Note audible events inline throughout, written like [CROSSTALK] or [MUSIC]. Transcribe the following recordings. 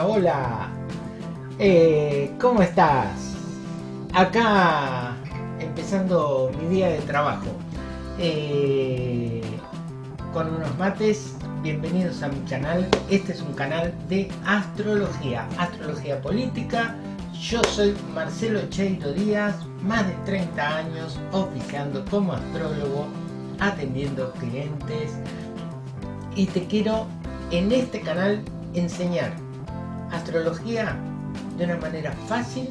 hola, hola. Eh, ¿Cómo estás? Acá empezando mi día de trabajo. Eh, con unos mates, bienvenidos a mi canal. Este es un canal de astrología, astrología política. Yo soy Marcelo Cheiro Díaz, más de 30 años oficiando como astrólogo, atendiendo clientes. Y te quiero en este canal enseñar astrología de una manera fácil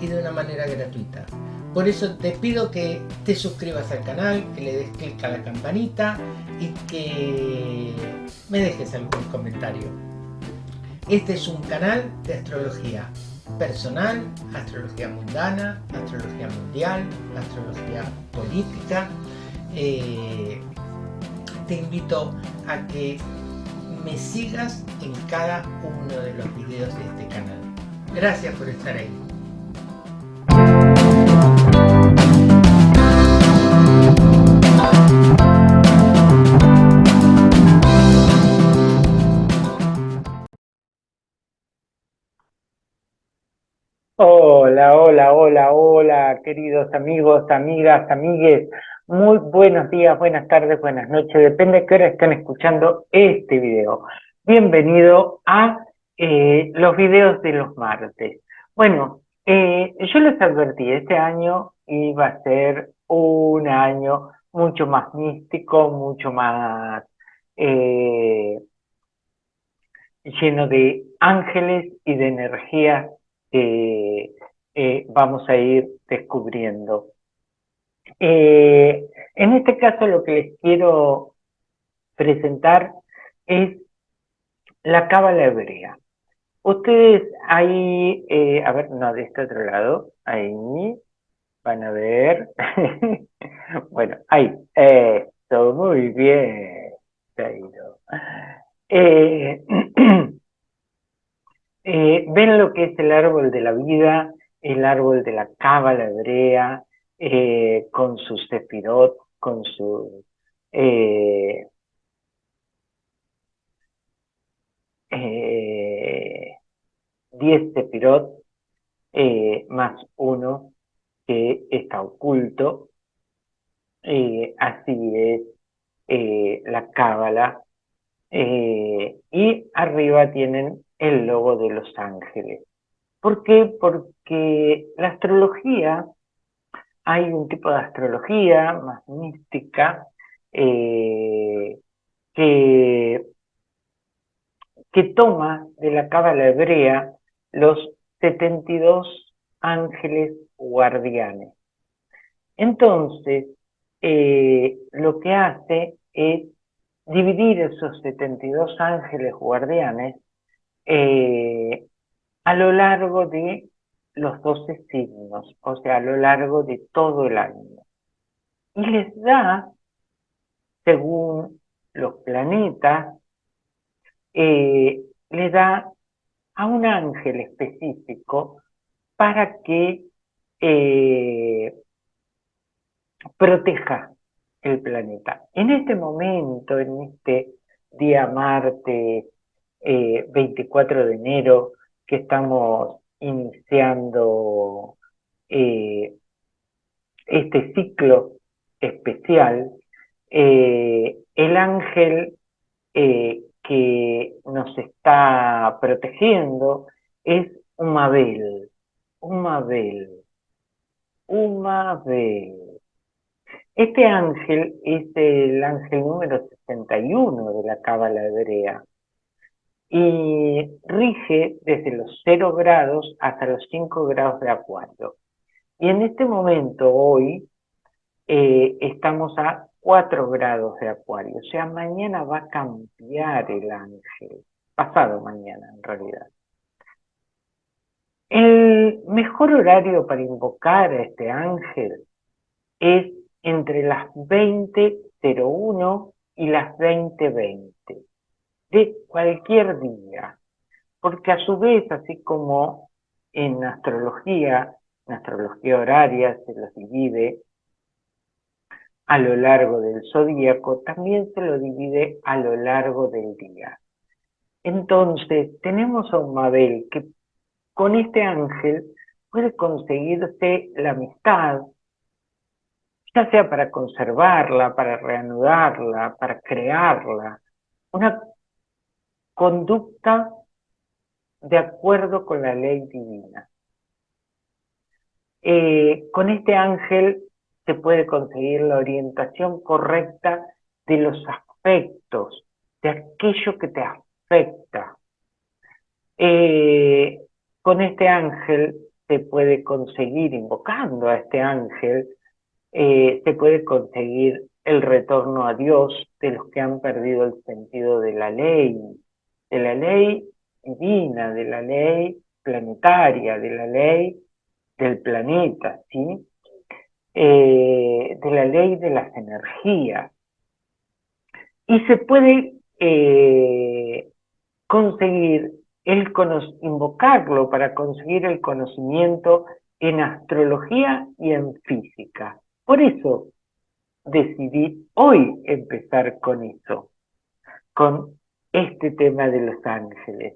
y de una manera gratuita. Por eso te pido que te suscribas al canal, que le des clic a la campanita y que me dejes algún comentario. Este es un canal de astrología personal, astrología mundana, astrología mundial, astrología política. Eh, te invito a que me sigas en cada uno de los videos de este canal. Gracias por estar ahí. Hola, hola, hola, hola, queridos amigos, amigas, amigues. Muy buenos días, buenas tardes, buenas noches, depende de qué hora estén escuchando este video. Bienvenido a eh, los videos de los martes. Bueno, eh, yo les advertí, este año iba a ser un año mucho más místico, mucho más eh, lleno de ángeles y de energías que vamos a ir descubriendo. Eh, en este caso lo que les quiero presentar es la cábala hebrea. Ustedes ahí, eh, a ver, no, de este otro lado, ahí van a ver, [LAUGHS] bueno, ahí, esto, muy bien, eh, [CLEARS THROAT] eh, ven lo que es el árbol de la vida, el árbol de la cábala hebrea, eh, con su sefirot, con su eh, eh, 10 sefirot eh, más uno que está oculto. Eh, así es la cábala. y arriba tienen el logo de los ángeles. ¿Por qué? Porque la astrología hay un tipo de astrología más mística eh, que, que toma de la cábala hebrea los 72 ángeles guardianes. Entonces, eh, lo que hace es dividir esos 72 ángeles guardianes eh, a lo largo de los 12 signos, o sea, a lo largo de todo el año. Y les da, según los planetas, eh, le da a un ángel específico para que eh, proteja el planeta. En este momento, en este día martes 24 eh, de enero, que estamos iniciando eh, este ciclo especial, eh, el ángel eh, que nos está protegiendo es Umabel, Umabel, Umabel. Este ángel es el ángel número 61 de la Cábala Hebrea y rige desde los 0 grados hasta los 5 grados de acuario. Y en este momento, hoy, eh, estamos a 4 grados de acuario. O sea, mañana va a cambiar el ángel. Pasado mañana, en realidad. El mejor horario para invocar a este ángel es entre las 20.01 y las 20.20 de cualquier día, porque a su vez, así como en astrología, en astrología horaria se los divide a lo largo del zodíaco, también se lo divide a lo largo del día. Entonces, tenemos a un Mabel que con este ángel puede conseguirse la amistad, ya sea para conservarla, para reanudarla, para crearla, una conducta de acuerdo con la ley divina. Eh, con este ángel se puede conseguir la orientación correcta de los aspectos, de aquello que te afecta. Eh, con este ángel se puede conseguir, invocando a este ángel, eh, se puede conseguir el retorno a Dios de los que han perdido el sentido de la ley, de la ley divina, de la ley planetaria, de la ley del planeta, ¿sí? Eh, de la ley de las energías. Y se puede eh, conseguir el invocarlo para conseguir el conocimiento en astrología y en física. Por eso decidí hoy empezar con eso, con este tema de los ángeles.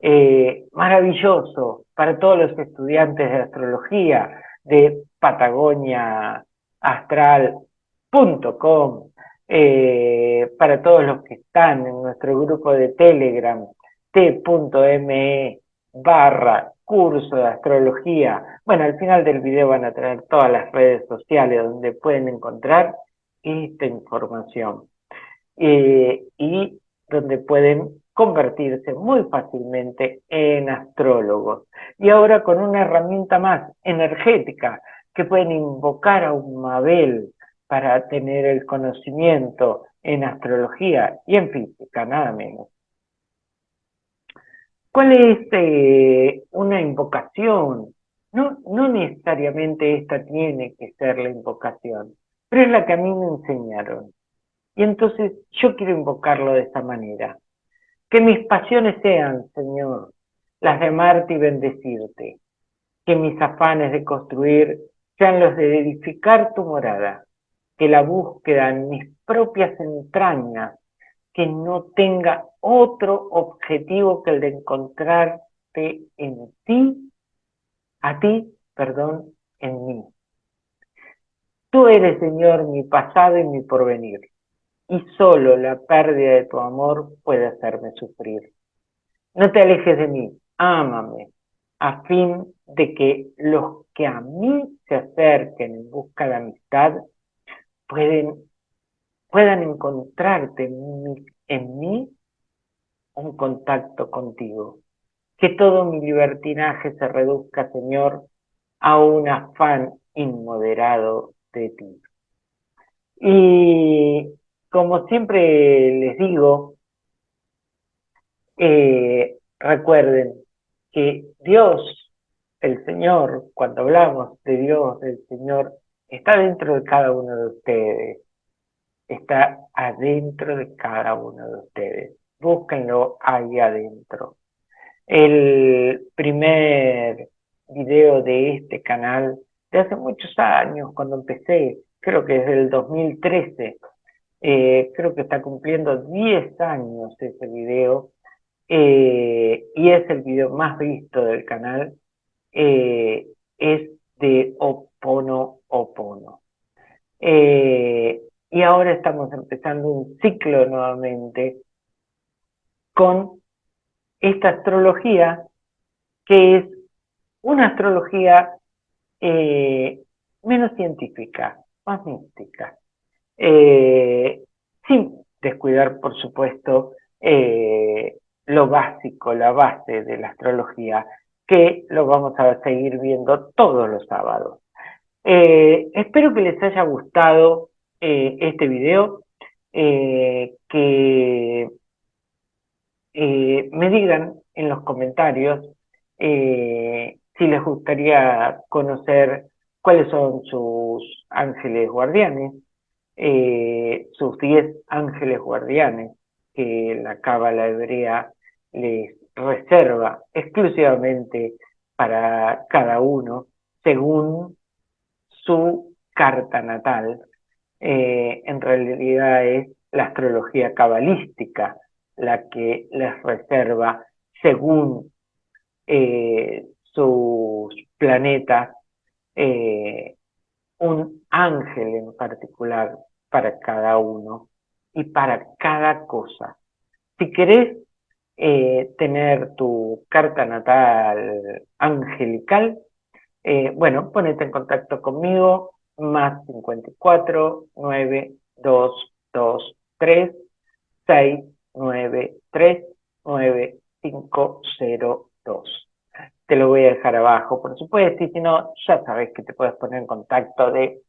Eh, maravilloso para todos los estudiantes de astrología de patagoniaastral.com, eh, para todos los que están en nuestro grupo de Telegram, t.me barra curso de astrología. Bueno, al final del video van a tener todas las redes sociales donde pueden encontrar esta información eh, y donde pueden convertirse muy fácilmente en astrólogos. Y ahora con una herramienta más energética, que pueden invocar a un Mabel para tener el conocimiento en astrología y en física, nada menos. ¿Cuál es eh, una invocación? No, no necesariamente esta tiene que ser la invocación, pero es la que a mí me enseñaron. Y entonces yo quiero invocarlo de esta manera. Que mis pasiones sean, Señor, las de amarte y bendecirte. Que mis afanes de construir sean los de edificar tu morada. Que la búsqueda en mis propias entrañas, que no tenga otro objetivo que el de encontrarte en ti, a ti, perdón, en mí. Tú eres, Señor, mi pasado y mi porvenir y solo la pérdida de tu amor puede hacerme sufrir. No te alejes de mí, ámame, a fin de que los que a mí se acerquen en busca de amistad puedan encontrarte en mí, un contacto contigo. Que todo mi libertinaje se reduzca, Señor, a un afán inmoderado de ti. Y como siempre les digo, eh, recuerden que Dios, el Señor, cuando hablamos de Dios, del Señor, está dentro de cada uno de ustedes. Está adentro de cada uno de ustedes. Búsquenlo ahí adentro. El primer video de este canal, de hace muchos años, cuando empecé, creo que desde el 2013, eh, creo que está cumpliendo 10 años ese video eh, y es el video más visto del canal. Eh, es de Opono Opono. y ahora estamos empezando un ciclo nuevamente con esta astrología que es una astrología menos científica, más mística. Eh, sin descuidar, por supuesto, eh, lo básico, la base de la astrología, que lo vamos a seguir viendo todos los sábados. Eh, espero que les haya gustado este video, que me digan en los comentarios si les gustaría conocer cuáles son sus ángeles guardianes, eh, sus diez ángeles guardianes que la cábala hebrea les reserva exclusivamente para cada uno según su carta natal. Eh, en realidad es la astrología cabalística la que les reserva según eh, sus planetas un ángel en particular para cada uno y para cada cosa. Si querés eh, tener tu carta natal angelical, eh, bueno, ponete en contacto conmigo, más 54 9 2 2 3 6 9 3 9 5 0 2 te lo voy a dejar abajo, por supuesto, y si no, ya sabes que te puedes poner en contacto de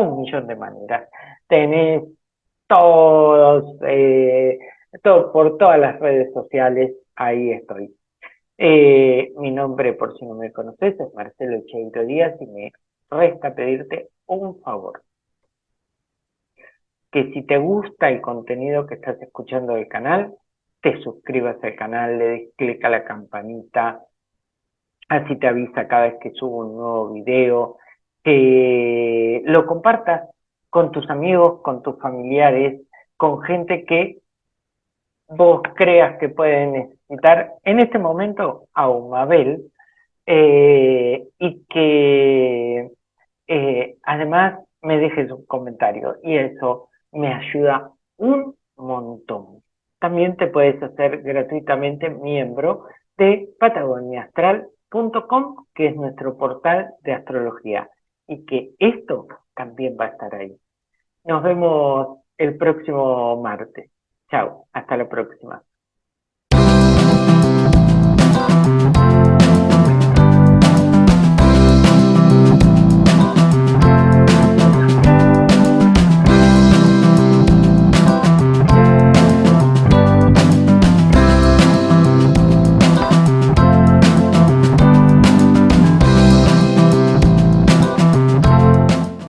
un millón de maneras. Tenés todos, eh, todo, por todas las redes sociales, ahí estoy. Eh, mi nombre, por si no me conoces, es Marcelo Cheito Díaz y me resta pedirte un favor. Que si te gusta el contenido que estás escuchando del canal, te suscribas al canal, le des clic a la campanita, así te avisa cada vez que subo un nuevo video, que lo compartas con tus amigos, con tus familiares, con gente que vos creas que puede necesitar en este momento a un Mabel eh, y que eh, además me dejes un comentario y eso me ayuda un montón. También te puedes hacer gratuitamente miembro de Patagonia Astral que es nuestro portal de astrología, y que esto también va a estar ahí. Nos vemos el próximo martes. Chao, hasta la próxima.